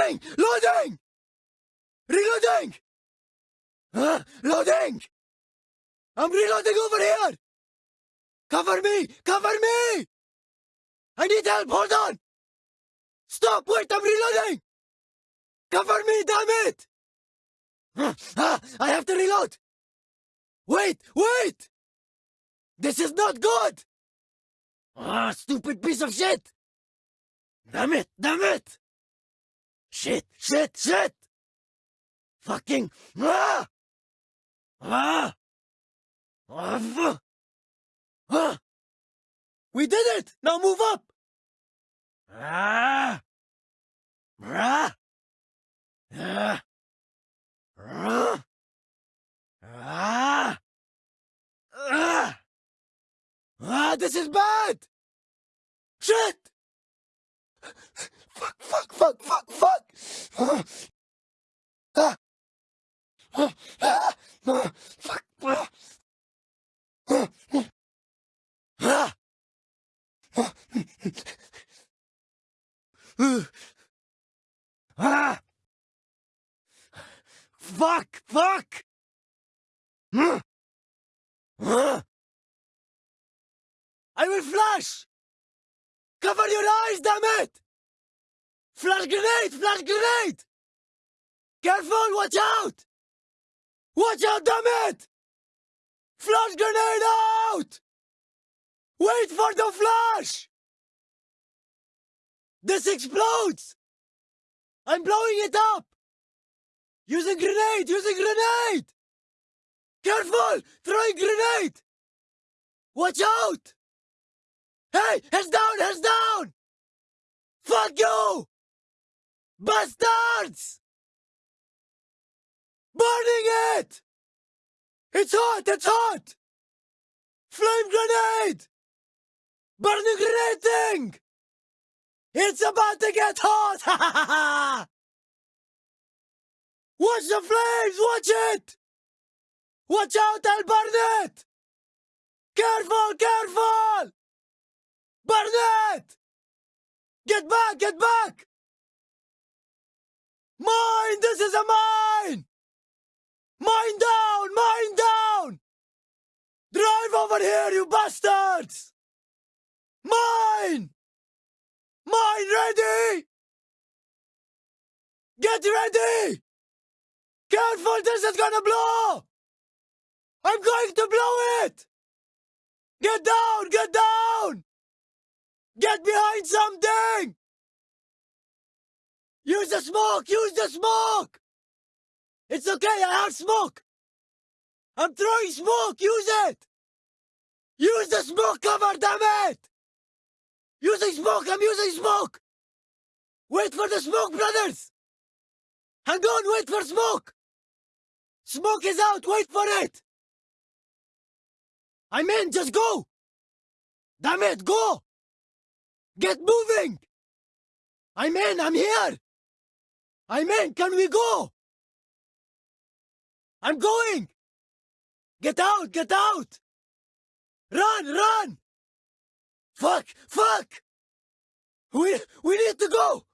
Loading! Loading! Reloading! Huh? Loading! I'm reloading over here! Cover me! Cover me! I need help! Hold on! Stop! Wait! I'm reloading! Cover me, damn it! Ah, I have to reload! Wait! Wait! This is not good! Ah, stupid piece of shit! Damn it! Damn it! Shit! Shit! Shit! Fucking... Ah! Ah! Ah! Ah! We did it! Now move up! Ah! Ah! Ah! Ah! Ah! Ah! Ah, this is bad! Shit! Fuck, fuck, fuck, fuck, fuck! Ah! Ah! Ah! Ah! Fuck! Ah! Ah! Ah! Fuck! Fuck! I will flash! Cover your eyes, damn it! Flash grenade! Flash grenade! Careful! Watch out! Watch out, damn it! Flash grenade out! Wait for the flash! This explodes! I'm blowing it up! Using grenade! Using grenade! Careful! Throwing grenade! Watch out! Hey! Heads down! Heads down! Fuck you! Bastards! Burning it! It's hot! It's hot! Flame grenade! Burning grenade thing! It's about to get hot! Watch the flames! Watch it! Watch out! I'll burn it! Careful! Careful! Burn it! Get back! Get back! A mine! Mine down! Mine down! Drive over here, you bastards! Mine! Mine ready! Get ready! Careful, this is gonna blow! I'm going to blow it! Get down! Get down! Get behind something! Use the smoke! Use the smoke! It's okay, I have smoke! I'm throwing smoke! Use it! Use the smoke cover, damn it! Using smoke! I'm using smoke! Wait for the smoke, brothers! Hang on, wait for smoke! Smoke is out, wait for it! I'm in, just go! Damn it, go! Get moving! I'm in, I'm here! I'm in, can we go? I'm going! Get out, get out! Run, run! Fuck, fuck! We, we need to go!